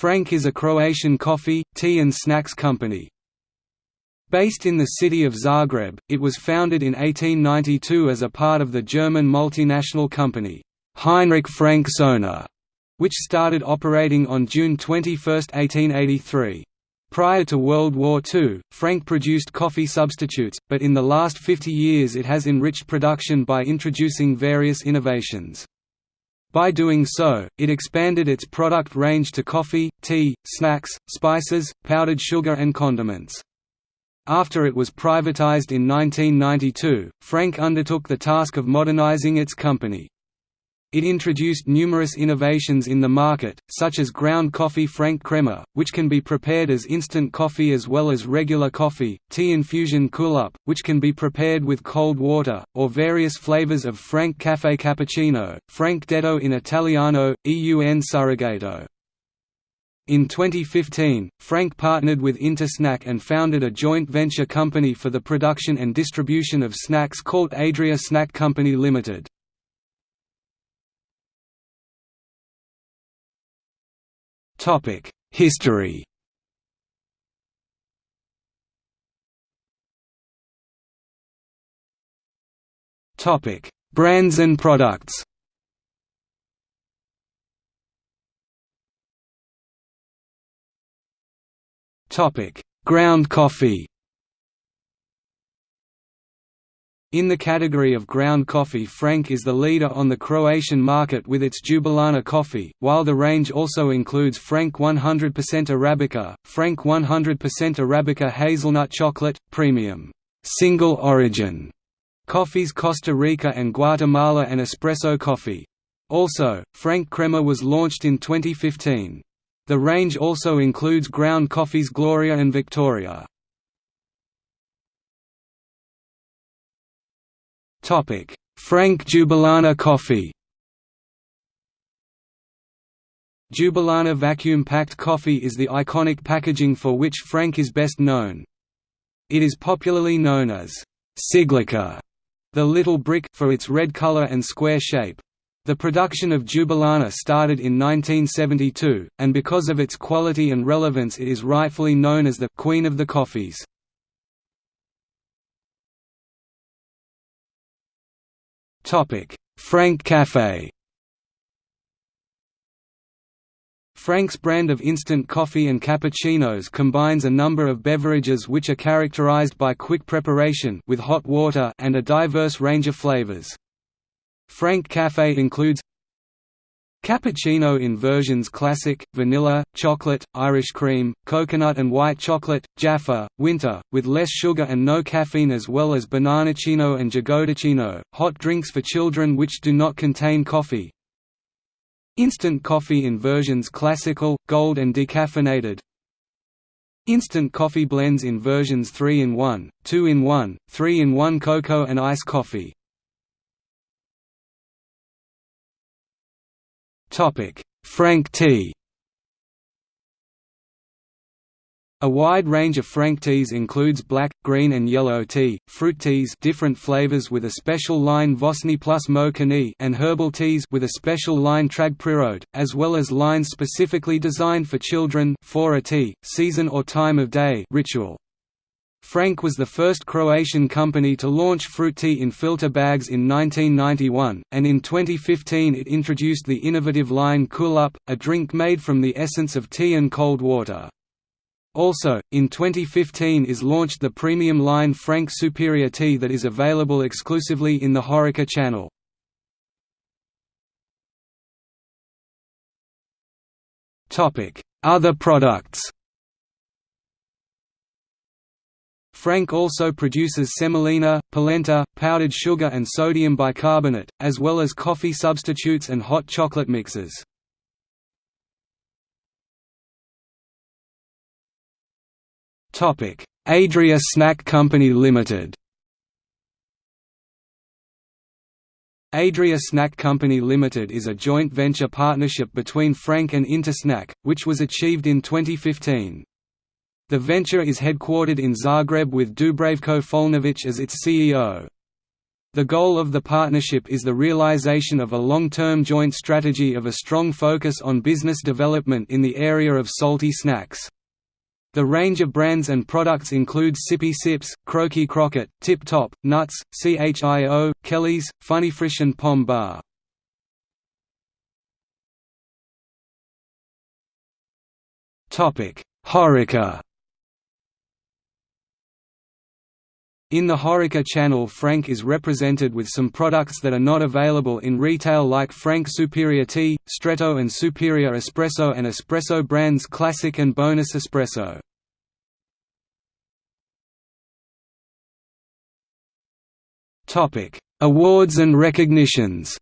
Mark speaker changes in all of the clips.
Speaker 1: Franck is a Croatian coffee, tea and snacks company. Based in the city of Zagreb, it was founded in 1892 as a part of the German multinational company, Heinrich Franck Sohner, which started operating on June 21, 1883. Prior to World War II, Franck produced coffee substitutes, but in the last 50 years it has enriched production by introducing various innovations. By doing so, it expanded its product range to coffee, tea, snacks, spices, powdered sugar and condiments. After it was privatized in 1992, Franck undertook the task of modernizing its company. It introduced numerous innovations in the market, such as ground coffee Franck Crema, which can be prepared as instant coffee as well as regular coffee, tea infusion Cool-Up, which can be prepared with cold water, or various flavors of Franck Caffè Cappuccino, Franck Detto in Italiano, EUN Surrogato. In 2015, Franck partnered with Intersnack and founded a joint venture company for the production and distribution of snacks called Adria Snack Company Limited. History Topic: Brands and products. Topic: Ground coffee. In the category of ground coffee Franck is the leader on the Croatian market with its Jubilarna coffee, while the range also includes Franck 100% Arabica, Franck 100% Arabica hazelnut chocolate, premium, single origin coffees Costa Rica and Guatemala and espresso coffee. Also, Franck Crema was launched in 2015. The range also includes ground coffees Gloria and Victoria. Franck Jubilarna coffee Jubilarna vacuum-packed coffee is the iconic packaging for which Franck is best known. It is popularly known as Ciglica, the little brick, for its red color and square shape. The production of Jubilarna started in 1972, and because of its quality and relevance it is rightfully known as the «queen of the coffees». Franck Café Franck's brand of instant coffee and cappuccinos combines a number of beverages which are characterized by quick preparation with hot water and a diverse range of flavors. Franck Café includes Cappuccino in versions classic, vanilla, chocolate, Irish cream, coconut and white chocolate, Jaffa, winter, with less sugar and no caffeine as well as bananacino and jagodicino, hot drinks for children which do not contain coffee. Instant coffee in versions classical, gold and decaffeinated. Instant coffee blends in versions 3-in-1, 2-in-1, 3-in-1 cocoa and ice coffee. Franck tea. A wide range of Franck teas includes black, green and yellow tea, fruit teas different flavors with a special line Vosni plus Mo and herbal teas with a special line Trag Prirode, as well as lines specifically designed for children for a tea, season or time of day ritual. Franck was the first Croatian company to launch fruit tea in filter bags in 1991, and in 2015 it introduced the innovative line Cool Up, a drink made from the essence of tea and cold water. Also, in 2015 is launched the premium line Franck Superior Tea that is available exclusively in the HoReCa channel. Other products Franck also produces semolina, polenta, powdered sugar and sodium bicarbonate, as well as coffee substitutes and hot chocolate mixes. Adria Snack Company Limited Adria Snack Company Limited is a joint venture partnership between Franck and Intersnack, which was achieved in 2015. The venture is headquartered in Zagreb with Dubravko Folnovic as its CEO. The goal of the partnership is the realization of a long-term joint strategy of a strong focus on business development in the area of salty snacks. The range of brands and products includes Sippy Sips, Croaky Crockett, Tip Top, Nuts, CHIO, Kelly's, Funny Frisch and Pom Bar. HoReCa In the HoReCa channel Franck is represented with some products that are not available in retail like Franck Superior Tea, Stretto and Superior Espresso and Espresso brands Classic and Bonus Espresso. Awards and recognitions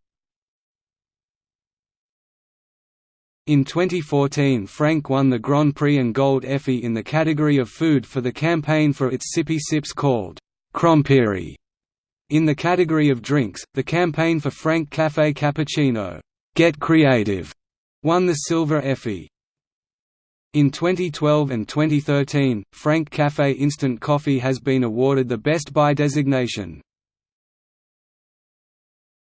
Speaker 1: In 2014 Franck won the Grand Prix and Gold Effie in the category of food for the campaign for its Sippy Sips called In the category of drinks, the campaign for Franck Café Cappuccino, Get Creative, won the Silver Effie. In 2012 and 2013, Franck Café Instant Coffee has been awarded the Best Buy designation.